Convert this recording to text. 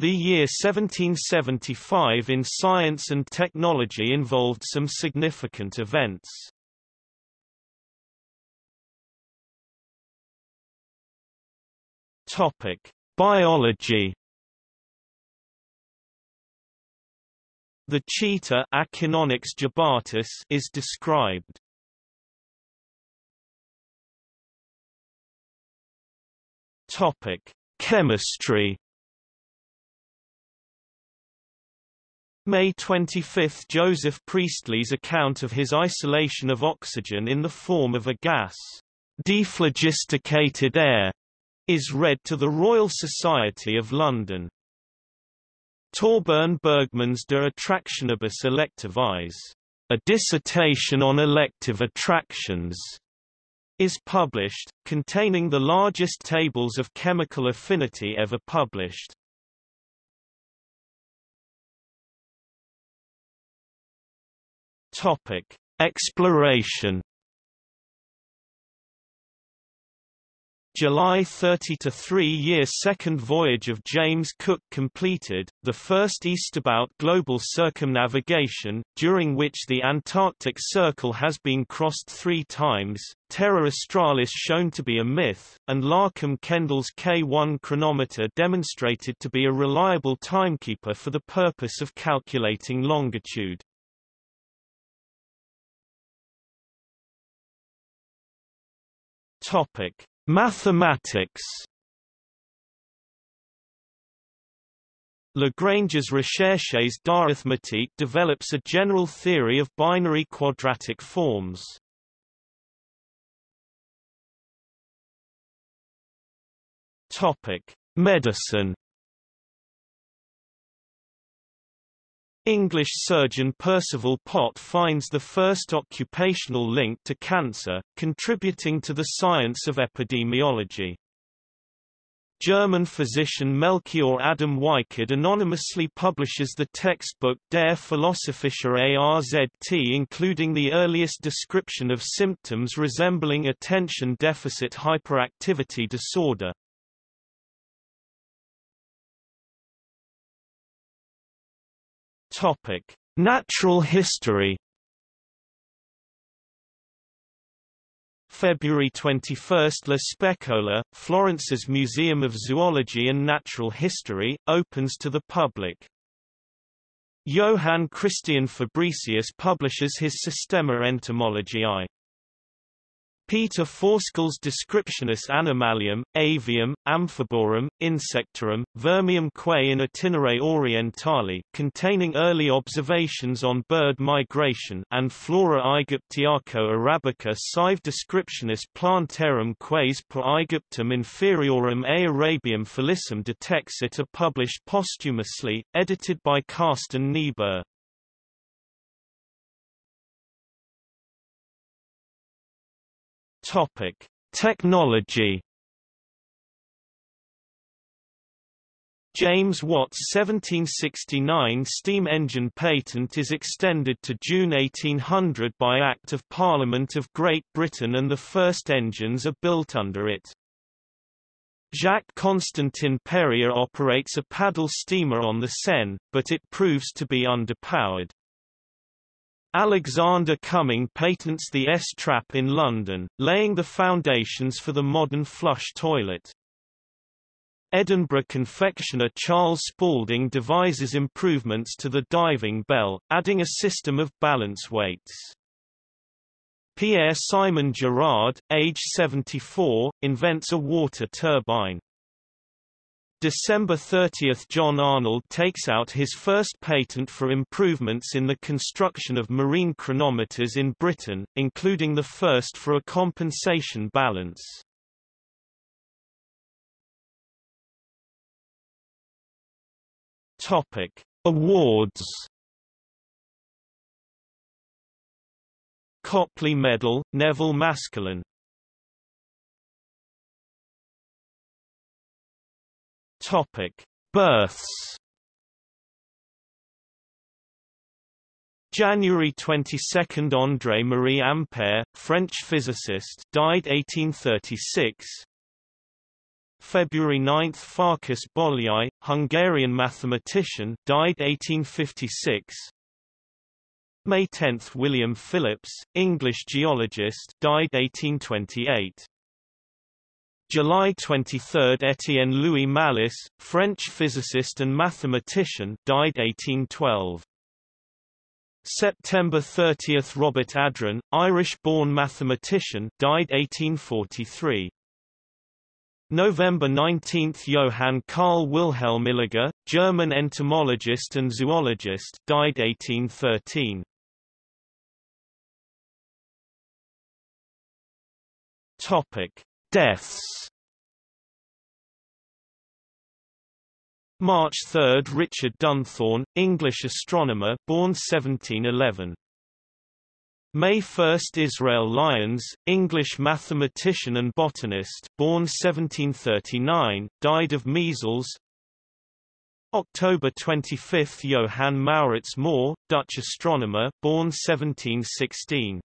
The year 1775 in science and technology involved some significant events. Topic: Biology. The cheetah Acinonyx jubatus is described. Topic: Chemistry. May 25 – Joseph Priestley's account of his isolation of oxygen in the form of a gas, dephlogisticated air, is read to the Royal Society of London. Torbern Bergman's De Attractionibus Electivis, a dissertation on elective attractions, is published, containing the largest tables of chemical affinity ever published. Topic: Exploration. July 30 to 3-year second voyage of James Cook completed, the first eastabout global circumnavigation, during which the Antarctic Circle has been crossed three times, Terra Australis shown to be a myth, and Larcum Kendall's K1 chronometer demonstrated to be a reliable timekeeper for the purpose of calculating longitude. Topic: Mathematics. Lagrange's recherches d'arithmétique develops a general theory of binary quadratic forms. Topic: Medicine. English surgeon Percival Pott finds the first occupational link to cancer, contributing to the science of epidemiology. German physician Melchior Adam Weikard anonymously publishes the textbook Der Philosophische ARZT including the earliest description of symptoms resembling attention deficit hyperactivity disorder. Topic: Natural history. February 21 – La Specola, Florence's Museum of Zoology and Natural History, opens to the public. Johann Christian Fabricius publishes his Systema Entomologiae. Peter Forsskål's Descriptionis Animalium, Avium, Amphiborum, Insectorum, Vermium quae in Itinere Orientali containing early observations on bird migration and Flora Aegyptiaco arabica sive Descriptionis Plantarum quaes per Aegyptum inferiorum a Arabium felicum detexit are published posthumously, edited by Carsten Niebuhr. Topic: Technology. James Watt's 1769 steam engine patent is extended to June 1800 by Act of Parliament of Great Britain and the first engines are built under it. Jacques Constantin Perrier operates a paddle steamer on the Seine, but it proves to be underpowered. Alexander Cumming patents the S-trap in London, laying the foundations for the modern flush toilet. Edinburgh confectioner Charles Spalding devises improvements to the diving bell, adding a system of balance weights. Pierre-Simon Girard, age 74, invents a water turbine. December 30 – John Arnold takes out his first patent for improvements in the construction of marine chronometers in Britain, including the first for a compensation balance. Topic. Awards Copley Medal, Neville Maskelyne Topic: Births. January 22 – André-Marie Ampère, French physicist died 1836 February 9 Farkas Bolyai, Hungarian mathematician died 1856 May 10 William Phillips, English geologist died 1828 July 23 Étienne Louis Malus, French physicist and mathematician died 1812 September 30 Robert Adrain, Irish-born mathematician died 1843 November 19 Johann Carl Wilhelm Illiger, German entomologist and zoologist died 1813 Topic Deaths. March 3 Richard Dunthorne, English astronomer born 1711. May 1 Israel Lyons, English mathematician and botanist born 1739, died of measles. October 25 Johann Maurits Mohr, Dutch astronomer born 1716